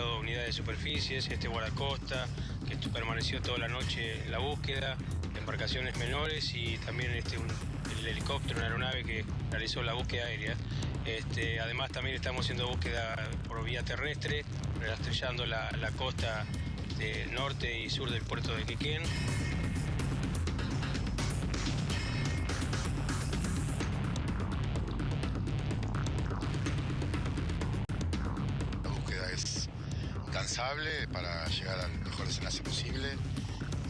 unidades de superficies, este guardacosta, que permaneció toda la noche en la búsqueda, embarcaciones menores y también este, el helicóptero, una aeronave que realizó la búsqueda aérea. Este, además también estamos haciendo búsqueda por vía terrestre, rastrillando la, la costa de norte y sur del puerto de Quequén. Al mejor desenlace posible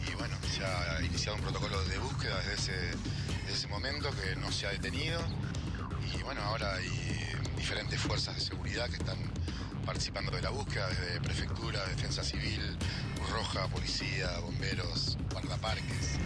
y bueno, se ha iniciado un protocolo de búsqueda desde ese, desde ese momento que no se ha detenido y bueno, ahora hay diferentes fuerzas de seguridad que están participando de la búsqueda, desde prefectura, defensa civil, Roja, policía, bomberos, guardaparques.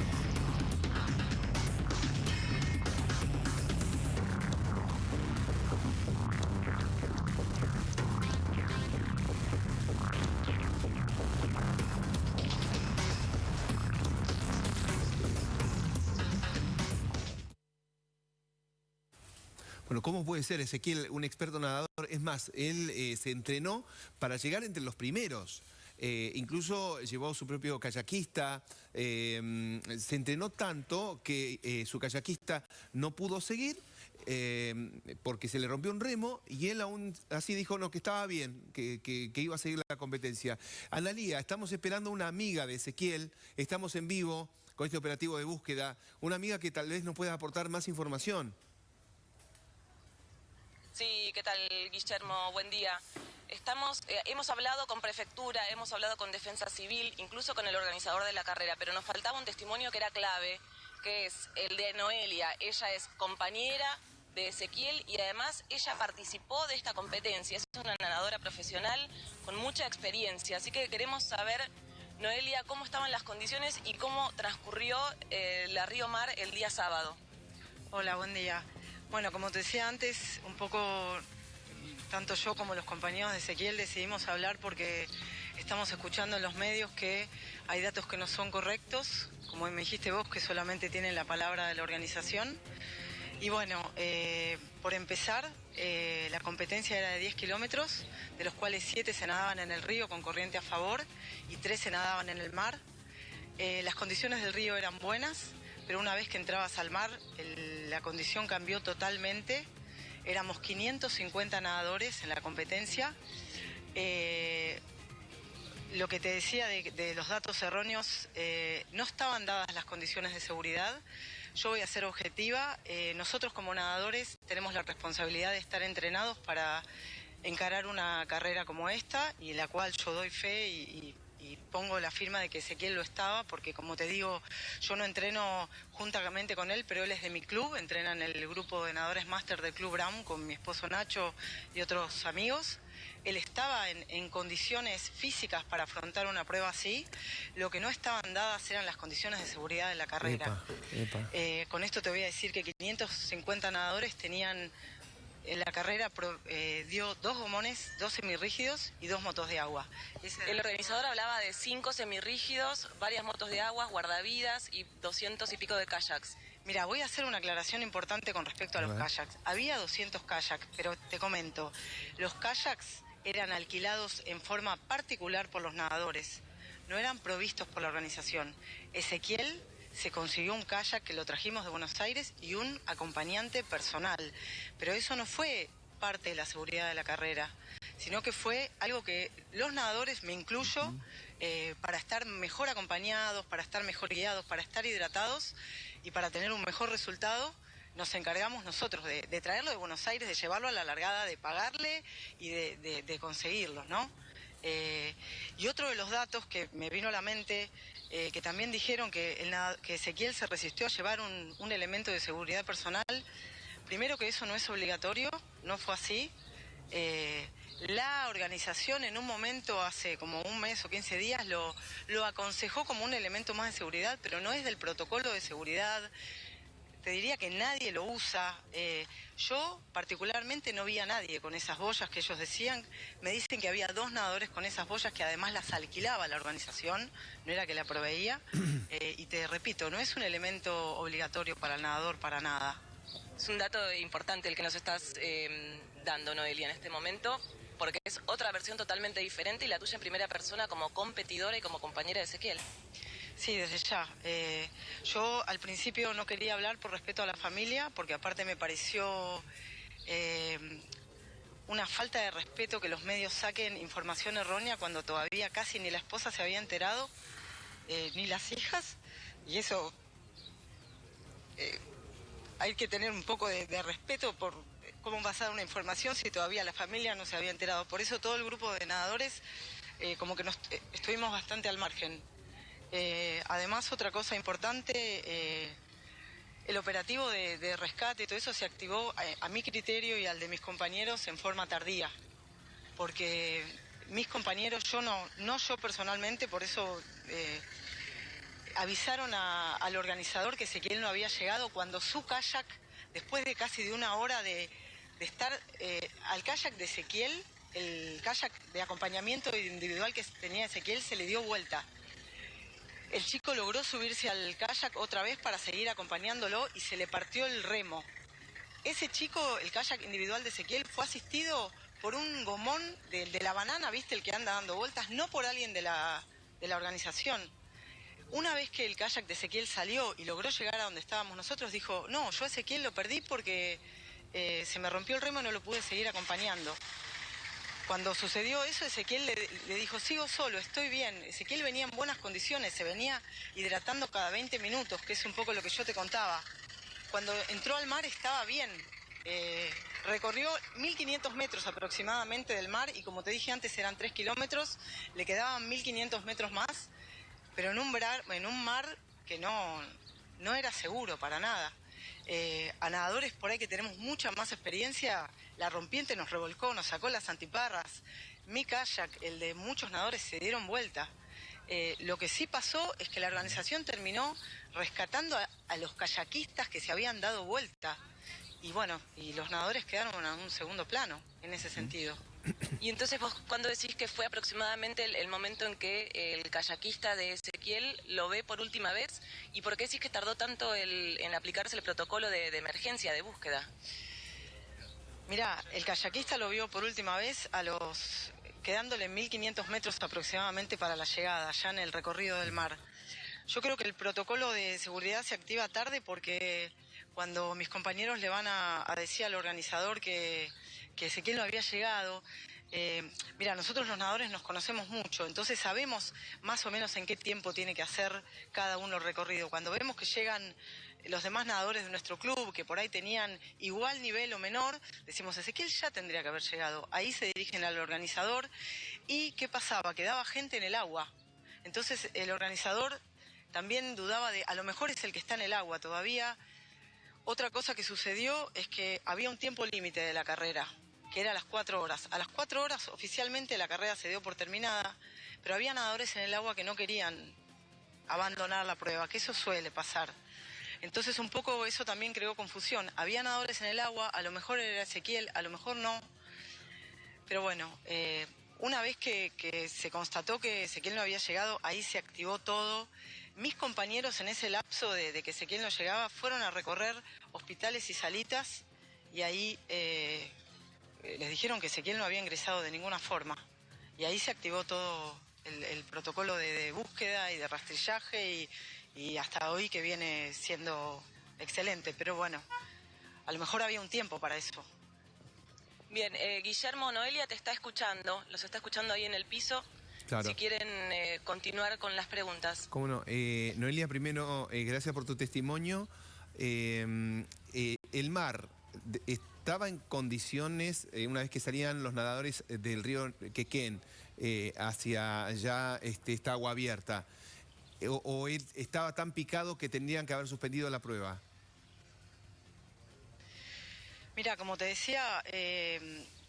Puede ser Ezequiel un experto nadador? Es más, él eh, se entrenó para llegar entre los primeros. Eh, incluso llevó su propio kayakista, eh, se entrenó tanto que su kayakista no pudo seguir porque se le rompió un remo y él aún así dijo no, que estaba bien, que, iba a seguir la competencia. Analía, estamos esperando una amiga de Ezequiel, estamos en vivo con este operativo de búsqueda, una amiga que tal vez nos pueda aportar más información. Sí, ¿qué tal, Guillermo? Buen día. Estamos, eh, hemos hablado con prefectura, hemos hablado con defensa civil, incluso con el organizador de la carrera, pero nos faltaba un testimonio que era clave, que es el de Noelia. Ella es compañera de Ezequiel y además ella participó de esta competencia. Es una nadadora profesional con mucha experiencia, así que queremos saber, Noelia, cómo estaban las condiciones y cómo transcurrió eh, la Río Mar el día sábado. Hola, buen día. Bueno, como te decía antes, un poco tanto yo como los compañeros de Ezequiel decidimos hablar porque estamos escuchando en los medios que hay datos que no son correctos, como me dijiste vos, que solamente tienen la palabra de la organización. Y bueno, eh, por empezar, eh, la competencia era de 10 kilómetros, de los cuales 7 se nadaban en el río con corriente a favor y 3 se nadaban en el mar. Eh, las condiciones del río eran buenas, pero una vez que entrabas al mar, la condición cambió totalmente. Éramos 550 nadadores en la competencia. Eh, lo que te decía de, los datos erróneos, eh, no estaban dadas las condiciones de seguridad. Yo voy a ser objetiva. Eh, nosotros como nadadores tenemos la responsabilidad de estar entrenados para encarar una carrera como esta y en la cual yo doy fe y y pongo la firma de que Ezequiel lo estaba, porque como te digo, yo no entreno juntamente con él, pero él es de mi club, entrena en el grupo de nadadores máster del Club Brown con mi esposo Nacho y otros amigos. Él estaba en, condiciones físicas para afrontar una prueba así, lo que no estaban dadas eran las condiciones de seguridad de la carrera. Eh, con esto te voy a decir que 550 nadadores tenían en la carrera eh, dio dos gomones, dos semirrígidos y dos motos de agua. El organizador hablaba de cinco semirrígidos, varias motos de agua, guardavidas y 200 y pico de kayaks. Mira, voy a hacer una aclaración importante con respecto a, los kayaks. Había 200 kayaks, pero te comento, los kayaks eran alquilados en forma particular por los nadadores, no eran provistos por la organización. Ezequiel se consiguió un kayak que lo trajimos de Buenos Aires y un acompañante personal. Pero eso no fue parte de la seguridad de la carrera, sino que fue algo que los nadadores, me incluyo, eh, para estar mejor acompañados, para estar mejor guiados, para estar hidratados y para tener un mejor resultado, nos encargamos nosotros de, traerlo de Buenos Aires, de llevarlo a la largada, de pagarle y de, conseguirlo, ¿no? Eh, y otro de los datos que me vino a la mente eh, que también dijeron que, Ezequiel se resistió a llevar un, elemento de seguridad personal. Primero que eso no es obligatorio, no fue así. Eh, la organización en un momento, hace como un mes o 15 días, lo, lo aconsejó como un elemento más de seguridad, pero no es del protocolo de seguridad te diría que nadie lo usa. Eh, yo particularmente no vi a nadie con esas boyas que ellos decían. Me dicen que había dos nadadores con esas boyas que además las alquilaba la organización, no era que la proveía. Eh, y te repito, no es un elemento obligatorio para el nadador para nada. Es un dato importante el que nos estás eh, dando, Noelia, en este momento. porque es otra versión totalmente diferente y la tuya en primera persona como competidora y como compañera de Ezequiel. Sí, desde ya. Eh, yo al principio no quería hablar por respeto a la familia, porque aparte me pareció eh, una falta de respeto que los medios saquen información errónea cuando todavía casi ni la esposa se había enterado, eh, ni las hijas, y eso hay que tener un poco de, respeto por cómo dar una información si todavía la familia no se había enterado. Por eso todo el grupo de nadadores como que nos, estuvimos bastante al margen. Eh, además, otra cosa importante, eh, el operativo de, rescate y todo eso se activó a, eh, a, mi criterio y al de mis compañeros en forma tardía, porque mis compañeros, yo no, no yo personalmente, por eso avisaron al organizador que Ezequiel no había llegado cuando su kayak, después de casi de una hora de, de estar al kayak de Ezequiel, el kayak de acompañamiento individual que tenía Ezequiel se le dio vuelta el chico logró subirse al kayak otra vez para seguir acompañándolo y se le partió el remo. Ese chico, el kayak individual de Ezequiel, fue asistido por un gomón de, la banana, ¿viste? El que anda dando vueltas, no por alguien de la, organización. Una vez que el kayak de Ezequiel salió y logró llegar a donde estábamos nosotros, dijo, no, yo a Ezequiel lo perdí porque eh, se me rompió el remo y no lo pude seguir acompañando. Cuando sucedió eso, Ezequiel le, dijo, sigo solo, estoy bien. Ezequiel venía en buenas condiciones, se venía hidratando cada 20 minutos, que es un poco lo que yo te contaba. Cuando entró al mar estaba bien. Eh, recorrió 1.500 metros aproximadamente del mar y como te dije antes eran 3 kilómetros, le quedaban 1.500 metros más, pero en un, en un mar que no, no era seguro para nada. Eh, a nadadores por ahí que tenemos mucha más experiencia, la rompiente nos revolcó, nos sacó las antiparras. Mi kayak, el de muchos nadadores, se dieron vuelta. Eh, lo que sí pasó es que la organización terminó rescatando a, los kayakistas que se habían dado vuelta. Y bueno, y los nadadores quedaron en un segundo plano en ese sentido. Y entonces vos, ¿cuándo decís que fue aproximadamente el, momento en que el kayakista de Ezequiel lo ve por última vez? ¿Y por qué decís que tardó tanto en aplicarse el protocolo de, emergencia, de búsqueda? Mira, el kayakista lo vio por última vez a los quedándole 1500 metros aproximadamente para la llegada, ya en el recorrido del mar. Yo creo que el protocolo de seguridad se activa tarde porque cuando mis compañeros le van a decir al organizador que, que Ezequiel no había llegado. Eh, mira, nosotros los nadadores nos conocemos mucho, entonces sabemos más o menos en qué tiempo tiene que hacer cada uno el recorrido. Cuando vemos que llegan los demás nadadores de nuestro club, que por ahí tenían igual nivel o menor, decimos, Ezequiel ya tendría que haber llegado. Ahí se dirigen al organizador. ¿Y qué pasaba? Quedaba gente en el agua. Entonces el organizador también dudaba de, a lo mejor es el que está en el agua todavía. Otra cosa que sucedió es que había un tiempo límite de la carrera que era a las cuatro horas. A las cuatro horas oficialmente la carrera se dio por terminada, pero había nadadores en el agua que no querían abandonar la prueba, que eso suele pasar. Entonces un poco eso también creó confusión. Había nadadores en el agua, a lo mejor era Ezequiel, a lo mejor no. Pero bueno, eh, una vez que, se constató que Ezequiel no había llegado, ahí se activó todo. Mis compañeros en ese lapso de, que Ezequiel no llegaba fueron a recorrer hospitales y salitas y ahí eh, les dijeron que Ezequiel no había ingresado de ninguna forma. Y ahí se activó todo el, protocolo de, búsqueda y de rastrillaje y, hasta hoy que viene siendo excelente. Pero bueno, a lo mejor había un tiempo para eso. Bien, eh, Guillermo Noelia te está escuchando, los está escuchando ahí en el piso. Si quieren eh, continuar con las preguntas. Cómo no. Noelia, primero, gracias por tu testimonio. el mar estaba en condiciones, eh, una vez que salían los nadadores eh, del río Quequén eh, hacia ya este, esta agua abierta, o, él estaba tan picado que tendrían que haber suspendido la prueba? Mira, como te decía,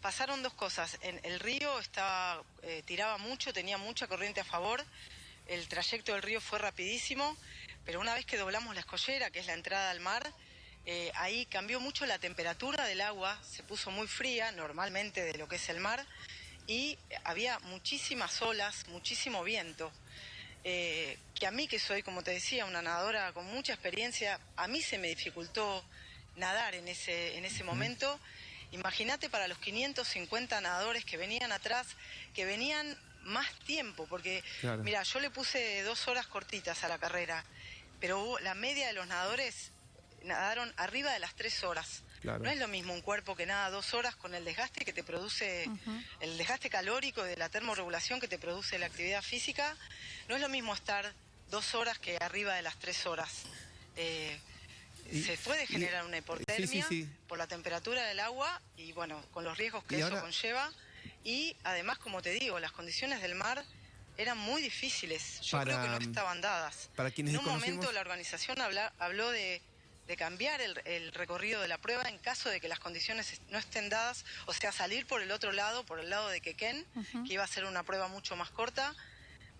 pasaron dos cosas. En el río estaba, tiraba mucho, tenía mucha corriente a favor, el trayecto del río fue rapidísimo, pero una vez que doblamos la escollera, que es la entrada al mar, eh, ahí cambió mucho la temperatura del agua, se puso muy fría normalmente de lo que es el mar y había muchísimas olas, muchísimo viento. Eh, que a mí que soy, como te decía, una nadadora con mucha experiencia, a mí se me dificultó nadar en ese, en ese momento. Imagínate para los 550 nadadores que venían atrás, que venían más tiempo, porque mira, yo le puse dos horas cortitas a la carrera, pero la media de los nadadores nadaron arriba de las tres horas. No es lo mismo un cuerpo que nada dos horas con el desgaste que te produce, el desgaste calórico de la termorregulación que te produce la actividad física. No es lo mismo estar dos horas que arriba de las tres horas. Eh, se puede generar una hipotermia por la temperatura del agua y bueno, con los riesgos que eso conlleva. Y además, como te digo, las condiciones del mar eran muy difíciles. Yo creo que no estaban dadas. Para quienes en un momento la organización habló de, cambiar el, recorrido de la prueba en caso de que las condiciones no estén dadas, o sea, salir por el otro lado, por el lado de Quequén, que iba a ser una prueba mucho más corta,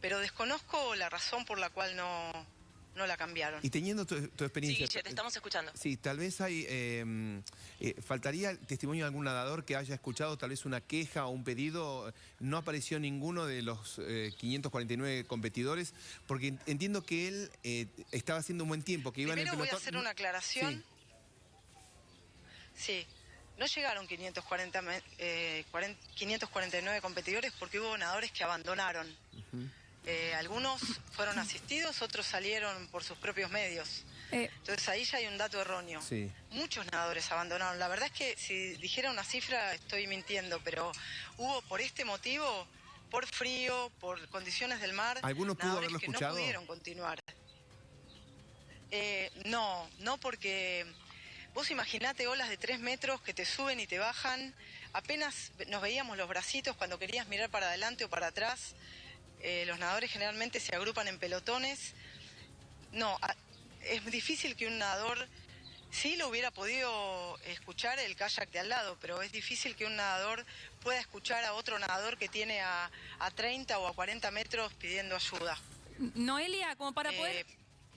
pero desconozco la razón por la cual no, no la cambiaron. Y teniendo tu, experiencia... Sí, te estamos escuchando. Sí, tal vez hay... Em, eh, faltaría el testimonio de algún nadador que haya escuchado tal vez una queja o un pedido. No apareció ninguno de los 549 eh, competidores, porque entiendo que él eh, estaba haciendo un buen tiempo, que iba en el pelotón... voy a hacer una aclaración. Sí. No llegaron 540, 549 competidores porque hubo nadadores que abandonaron. Eh, algunos fueron asistidos, otros salieron por sus propios medios. Eh. Entonces ahí ya hay un dato erróneo. Muchos nadadores abandonaron. La verdad es que si dijera una cifra estoy mintiendo, pero hubo por este motivo, por frío, por condiciones del mar, ¿Algunos nadadores que no pudieron continuar. Eh, no, no porque vos imaginate olas de tres metros que te suben y te bajan. Apenas nos veíamos los bracitos cuando querías mirar para adelante o para atrás. Eh, los nadadores generalmente se agrupan en pelotones. No, es difícil que un nadador, sí lo hubiera podido escuchar el kayak de al lado, pero es difícil que un nadador pueda escuchar a otro nadador que tiene a, 30 o a 40 metros pidiendo ayuda. Noelia, como para poder... Eh,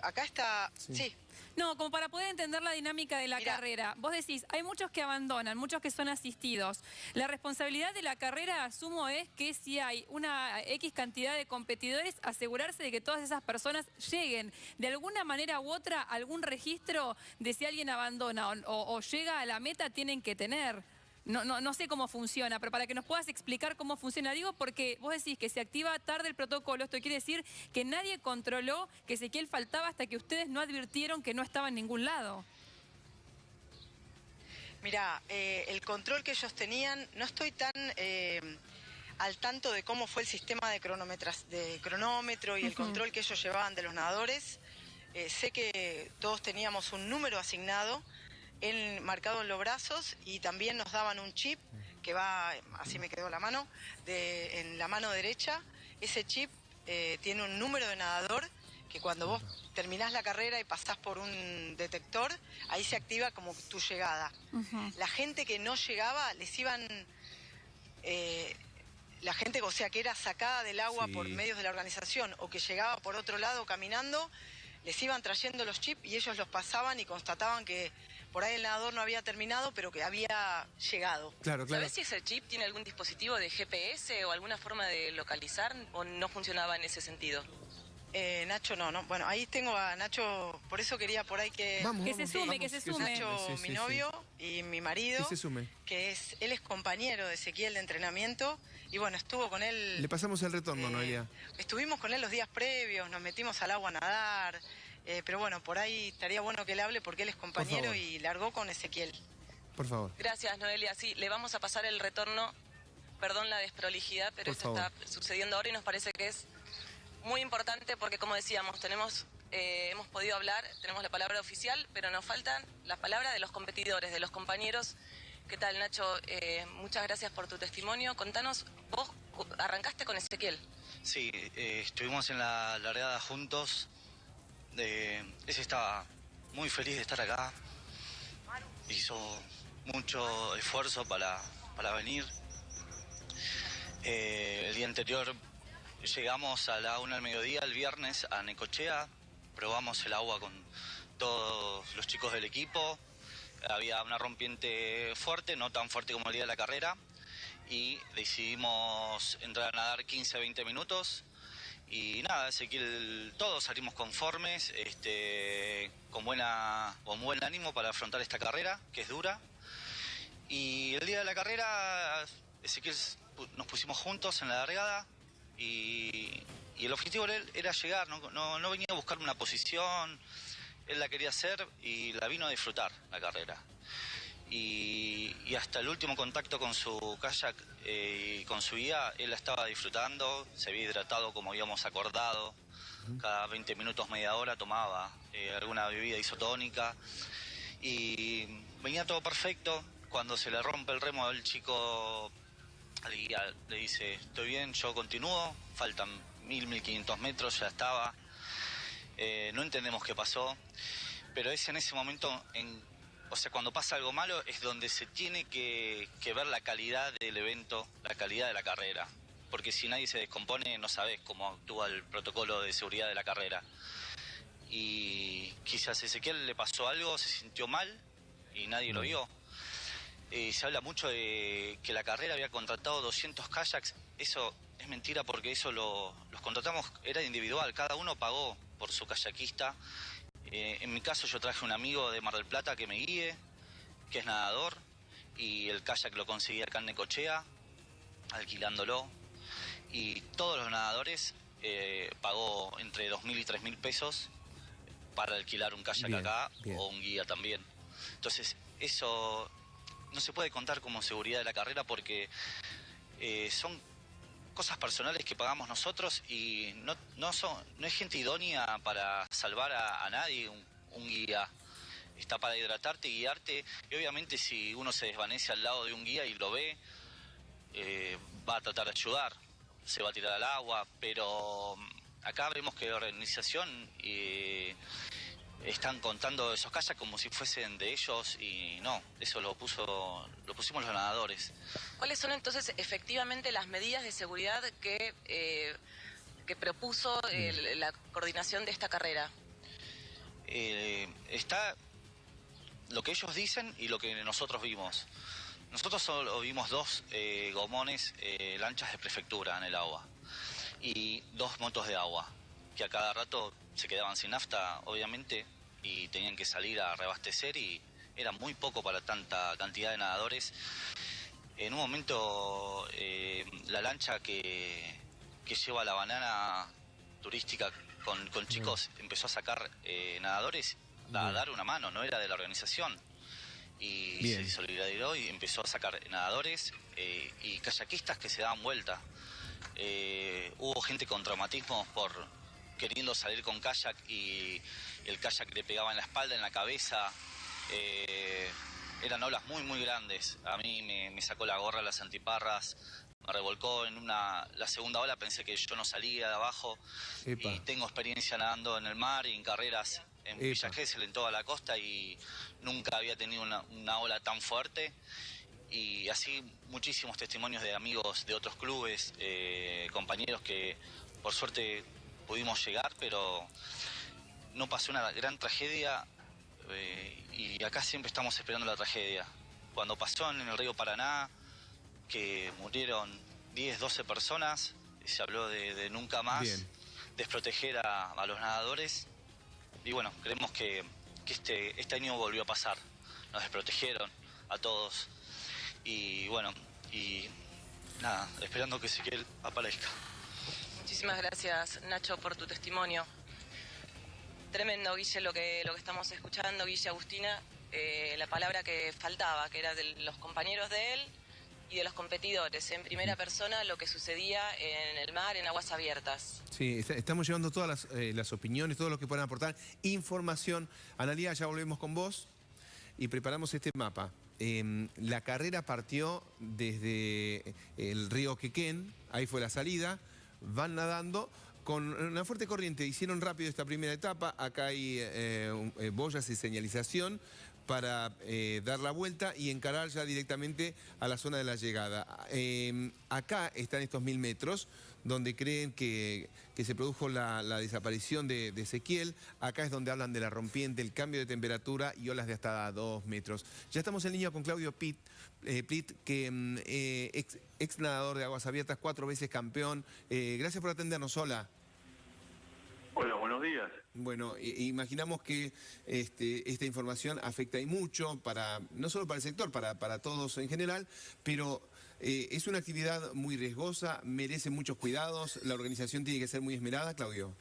acá está... sí. No, como para poder entender la dinámica de la carrera. Vos decís, hay muchos que abandonan, muchos que son asistidos. La responsabilidad de la carrera, asumo, es que si hay una X cantidad de competidores, asegurarse de que todas esas personas lleguen de alguna manera u otra algún registro de si alguien abandona o llega a la meta, tienen que tener. No, no, no sé cómo funciona, pero para que nos puedas explicar cómo funciona, digo porque vos decís que se activa tarde el protocolo, esto quiere decir que nadie controló que Ezequiel faltaba hasta que ustedes no advirtieron que no estaba en ningún lado. Mira, eh, el control que ellos tenían, no estoy tan eh, al tanto de cómo fue el sistema de, de cronómetro y el control que ellos llevaban de los nadadores. Eh, sé que todos teníamos un número asignado marcado en los brazos y también nos daban un chip que va, así me quedó la mano, de, en la mano derecha. Ese chip eh, tiene un número de nadador que cuando vos terminás la carrera y pasás por un detector, ahí se activa como tu llegada. La gente que no llegaba, les iban... Eh, la gente, o sea, que era sacada del agua por medios de la organización o que llegaba por otro lado caminando, les iban trayendo los chips y ellos los pasaban y constataban que por ahí el nadador no había terminado, pero que había llegado. Claro, claro. ¿Sabes si ese chip tiene algún dispositivo de GPS o alguna forma de localizar o no funcionaba en ese sentido? Eh, Nacho no, no. Bueno, ahí tengo a Nacho, por eso quería por ahí que... que se sume, que se sume. Nacho, mi novio y mi marido, que se sume. que es, él es compañero de Ezequiel de entrenamiento y bueno, estuvo con él... Le pasamos el retorno, eh, Noelia. Estuvimos con él los días previos, nos metimos al agua a nadar, eh, pero bueno, por ahí estaría bueno que él hable porque él es compañero y largó con Ezequiel. Por favor. Gracias, Noelia. Sí, le vamos a pasar el retorno. Perdón la desprolijidad, pero esto está sucediendo ahora y nos parece que es muy importante porque, como decíamos, tenemos, eh, hemos podido hablar, tenemos la palabra oficial, pero nos faltan las palabras de los competidores, de los compañeros. ¿Qué tal, Nacho? Eh, muchas gracias por tu testimonio. Contanos, vos arrancaste con Ezequiel. Sí, estuvimos en la largada juntos ese estaba muy feliz de estar acá. Hizo mucho esfuerzo para, venir. Eh, el día anterior llegamos a la una del mediodía, el viernes, a Necochea. Probamos el agua con todos los chicos del equipo. Había una rompiente fuerte, no tan fuerte como el día de la carrera. Y decidimos entrar a nadar 15-20 minutos y nada, Ezequiel, todos salimos conformes, este, con, buena, con buen ánimo para afrontar esta carrera, que es dura. Y el día de la carrera, Ezequiel nos pusimos juntos en la largada y, el objetivo él era llegar, no, no, venía a buscar una posición, él la quería hacer y la vino a disfrutar la carrera. Y, hasta el último contacto con su kayak eh, y con su guía, él la estaba disfrutando, se había hidratado como habíamos acordado, cada 20 minutos, media hora tomaba eh, alguna bebida isotónica. Y venía todo perfecto. Cuando se le rompe el remo, el chico al guía le dice, estoy bien, yo continúo, faltan mil, mil quinientos metros, ya estaba. Eh, no entendemos qué pasó, pero es en ese momento, en, o sea, cuando pasa algo malo es donde se tiene que, que ver la calidad del evento, la calidad de la carrera porque si nadie se descompone no sabes cómo actúa el protocolo de seguridad de la carrera. Y quizás a Ezequiel le pasó algo, se sintió mal y nadie lo vio. Eh, se habla mucho de que la carrera había contratado 200 kayaks. Eso es mentira porque eso lo, los contratamos, era individual, cada uno pagó por su kayakista. Eh, en mi caso yo traje un amigo de Mar del Plata que me guíe, que es nadador, y el kayak lo conseguí acá en Necochea, alquilándolo y todos los nadadores eh, pagó entre 2.000 y 3.000 pesos para alquilar un kayak acá o un guía también. Entonces, eso no se puede contar como seguridad de la carrera porque eh, son cosas personales que pagamos nosotros y no, no, son, no es gente idónea para salvar a, nadie un, guía. Está para hidratarte, guiarte y obviamente si uno se desvanece al lado de un guía y lo ve, eh, va a tratar de ayudar se va a tirar al agua, pero acá vemos que la organización eh, están contando esos calles como si fuesen de ellos y no, eso lo puso lo pusimos los nadadores. ¿Cuáles son entonces efectivamente las medidas de seguridad que, eh, que propuso la coordinación de esta carrera? Eh, está lo que ellos dicen y lo que nosotros vimos. Nosotros solo vimos dos eh, gomones, eh, lanchas de prefectura en el agua y dos motos de agua, que a cada rato se quedaban sin nafta, obviamente, y tenían que salir a reabastecer y era muy poco para tanta cantidad de nadadores. En un momento, eh, la lancha que, lleva la banana turística con, chicos empezó a sacar nadadores a dar una mano, no era de la organización y se solidarizó y empezó a sacar nadadores eh, y kayakistas que se daban vuelta. Eh, hubo gente con traumatismos por queriendo salir con kayak y el kayak le pegaba en la espalda, en la cabeza. Eh, eran olas muy, muy grandes. A mí me, sacó la gorra, las antiparras, me revolcó en una la segunda ola, pensé que yo no salía de abajo. Y tengo experiencia nadando en el mar y en carreras en Villa Gesell, en toda la costa, y nunca había tenido una, ola tan fuerte. Y así muchísimos testimonios de amigos de otros clubes, eh, compañeros que por suerte pudimos llegar, pero no pasó una gran tragedia eh, y acá siempre estamos esperando la tragedia. Cuando pasó en el río Paraná, que murieron 10, 12 personas, se habló de, nunca más desproteger a los nadadores y bueno, creemos que, este, este año volvió a pasar. Nos desprotegieron a todos. Y bueno, y nada, esperando que Ezequiel aparezca. Muchísimas gracias, Nacho, por tu testimonio. Tremendo, Guille, lo que, lo que estamos escuchando, Guille Agustina, eh, la palabra que faltaba, que era de los compañeros de él y de los competidores, en primera persona lo que sucedía en el mar, en aguas abiertas. Sí, estamos llevando todas las, eh, las opiniones, todo lo que puedan aportar, información. Analia, ya volvemos con vos y preparamos este mapa. Em, la carrera partió desde el río Quequén, ahí fue la salida, van nadando con una fuerte corriente, hicieron rápido esta primera etapa, acá hay eh, eh, boyas y señalización, para eh, dar la vuelta y encarar ya directamente a la zona de la llegada. Em, acá están estos mil metros donde creen que, se produjo la, desaparición de, Ezequiel. Acá es donde hablan de la rompiente, el cambio de temperatura y olas de hasta dos metros. Ya estamos en línea con Claudio Pitt, eh, que mm, eh, ex, ex, nadador de aguas abiertas, cuatro veces campeón. gracias por atendernos. Hola. Hola, buenos buenos días. Bueno, imaginamos que este, esta información afecta y mucho, para no solo para el sector, para, para todos en general, pero eh, es una actividad muy riesgosa, merece muchos cuidados, la organización tiene que ser muy esmerada, Claudio.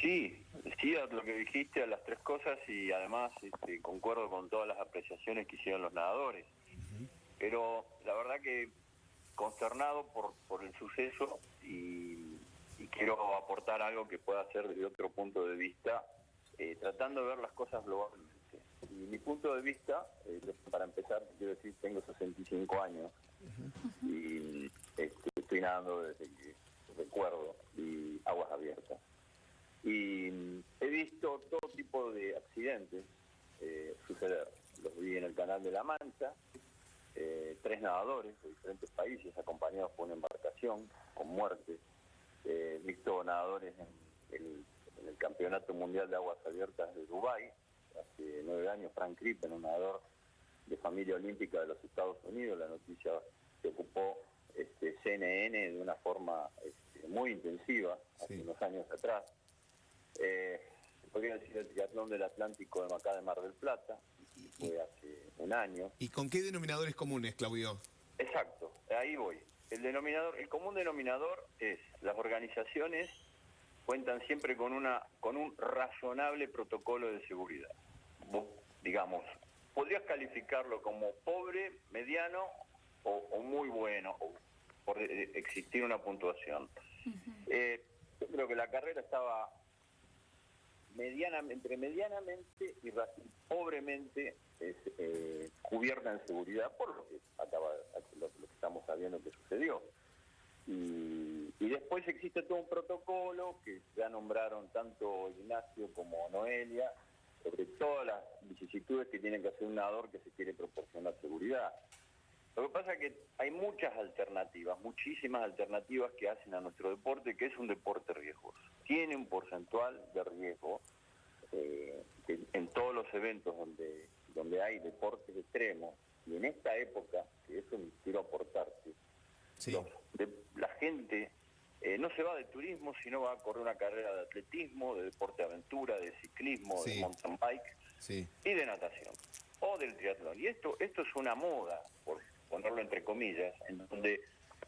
Sí, sí, a lo que dijiste, a las tres cosas y además este, concuerdo con todas las apreciaciones que hicieron los nadadores. Pero la verdad que consternado por, el suceso y, quiero aportar algo que pueda ser desde otro punto de vista, eh, tratando de ver las cosas globalmente. Y mi punto de vista, eh, para empezar, quiero decir, tengo 65 años y este, estoy nadando desde que recuerdo y aguas abiertas. Y he visto todo tipo de accidentes eh, suceder. Los vi en el canal de La Mancha, eh, tres nadadores de diferentes países acompañados por una embarcación con muerte. He visto nadadores en el, Campeonato Mundial de Aguas Abiertas de Dubái, hace nueve años, Frank Crippen, un nadador de familia olímpica de los Estados Unidos. La noticia se ocupó este, CNN de una forma este, muy intensiva hace unos años atrás. Eh, podría decir el triatlón del Atlántico de Macá de Mar del Plata, fue hace un año. ¿Y con qué denominadores comunes, Claudio? Exacto, ahí voy. El denominador, el común denominador es las organizaciones cuentan siempre con una con un razonable protocolo de seguridad. digamos, podrías calificarlo como pobre, mediano o, muy bueno, por eh, existir una puntuación. Eh, yo creo que la carrera estaba medianamente, entre medianamente y pobremente eh, cubierta en seguridad por lo que acaba lo, que estamos sabiendo que sucedió. Y, después existe todo un protocolo que ya nombraron tanto Ignacio como Noelia sobre todas las vicisitudes que tiene que hacer un nadador que se quiere proporcionar seguridad. Lo que pasa es que hay muchas alternativas, muchísimas alternativas que hacen a nuestro deporte, que es un deporte riesgoso. Tiene un porcentual de riesgo eh, en todos los eventos donde, donde hay deportes extremos, y en esta época, que eso quiero aportarte, la gente eh, no se va de turismo, sino va a correr una carrera de atletismo, de deporte de aventura, de ciclismo, de mountain bike y de natación, o del triatlón. Y esto, esto es una moda, por ponerlo entre comillas, en donde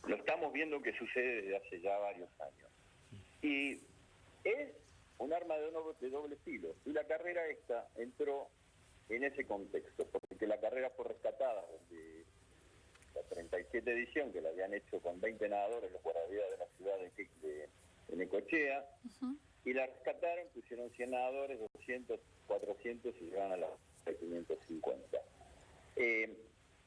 lo estamos viendo que sucede desde hace ya varios años. Y es un arma de, de doble filo. Y la carrera esta entró en ese contexto, porque la carrera fue rescatada de la 37 edición, que la habían hecho con 20 nadadores, los guardavidas de la ciudad de, Necochea, y la rescataron, pusieron 100 nadadores, 200, 400 y llegaron a las 550. Eh,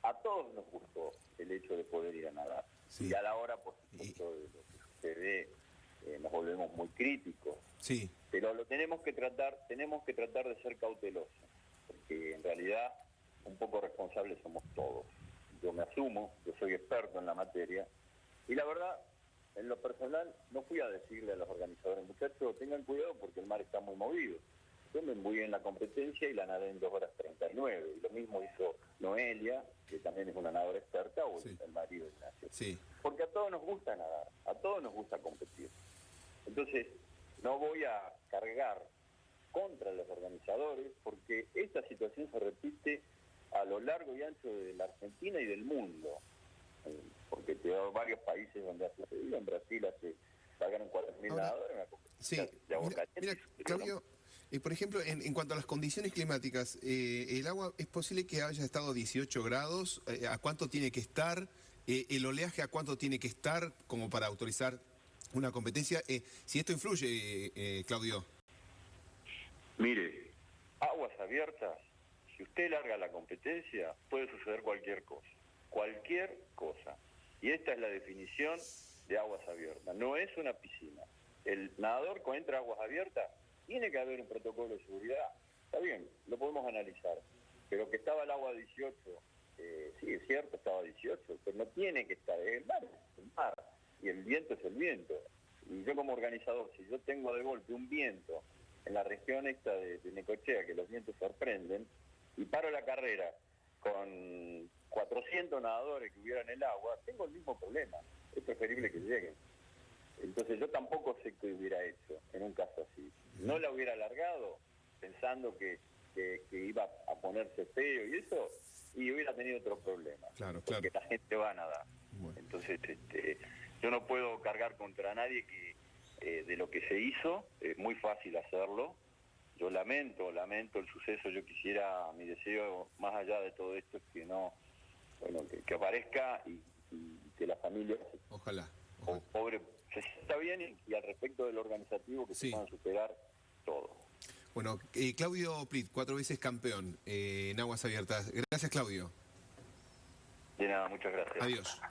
a todos nos gustó el hecho de poder ir a nadar. Y a la hora, por supuesto, de lo que sucede, eh, nos volvemos muy críticos. Sí. Pero lo tenemos que tratar, tenemos que tratar de ser cautelosos, porque en realidad un poco responsables somos todos. Yo me asumo, yo soy experto en la materia, y la verdad, en lo personal, no fui a decirle a los organizadores, muchachos, tengan cuidado porque el mar está muy movido. Yo me embui en la competencia y la nadé en 2 horas 39. Y lo mismo hizo Noelia, que también es una nadadora experta, o el marido de Ignacio. Sí. Porque a todos nos gusta nadar, a todos nos gusta competir. Entonces, no voy a cargar contra los organizadores porque esta situación se repite a lo largo y ancho de la Argentina y del mundo. Eh, porque tengo varios países donde ha sucedido, en Brasil hace pagaron 4.000 nadadores en sí, de mira, Claudio, eh, por ejemplo, en, cuanto a las condiciones climáticas, eh, ¿el agua es posible que haya estado a 18 grados? ¿A cuánto tiene que estar? ¿El oleaje a cuánto tiene que estar como para autorizar una competencia. Eh, si esto influye, eh, Claudio. Mire, aguas abiertas, si usted larga la competencia, puede suceder cualquier cosa. Cualquier cosa. Y esta es la definición de aguas abiertas. No es una piscina. El nadador cuando entra aguas abiertas, tiene que haber un protocolo de seguridad. Está bien, lo podemos analizar. Pero que estaba el agua 18, eh, sí, es cierto, estaba 18, pero no tiene que estar. el mar, el mar y el viento es el viento. Y yo como organizador, si yo tengo de golpe un viento en la región esta de, Necochea, que los vientos sorprenden, y paro la carrera con 400 nadadores que hubieran el agua, tengo el mismo problema. Es preferible que lleguen. Entonces yo tampoco sé qué hubiera hecho en un caso así. No la hubiera alargado pensando que, que- que iba a ponerse feo y eso, y hubiera tenido otro problema. Claro, Porque la gente va a nadar. Bueno. Entonces, este, yo no puedo cargar contra nadie que eh, de lo que se hizo, es muy fácil hacerlo. Yo lamento, lamento el suceso, yo quisiera, mi deseo más allá de todo esto es que no, bueno, que, que aparezca y, y que la familia Ojalá. po- pobre se sienta bien y, al respecto del organizativo que sí. se van a superar todo. Bueno, eh, Claudio Plit, cuatro veces campeón eh, en Aguas Abiertas. Gracias, Claudio. De nada, muchas gracias. Adiós.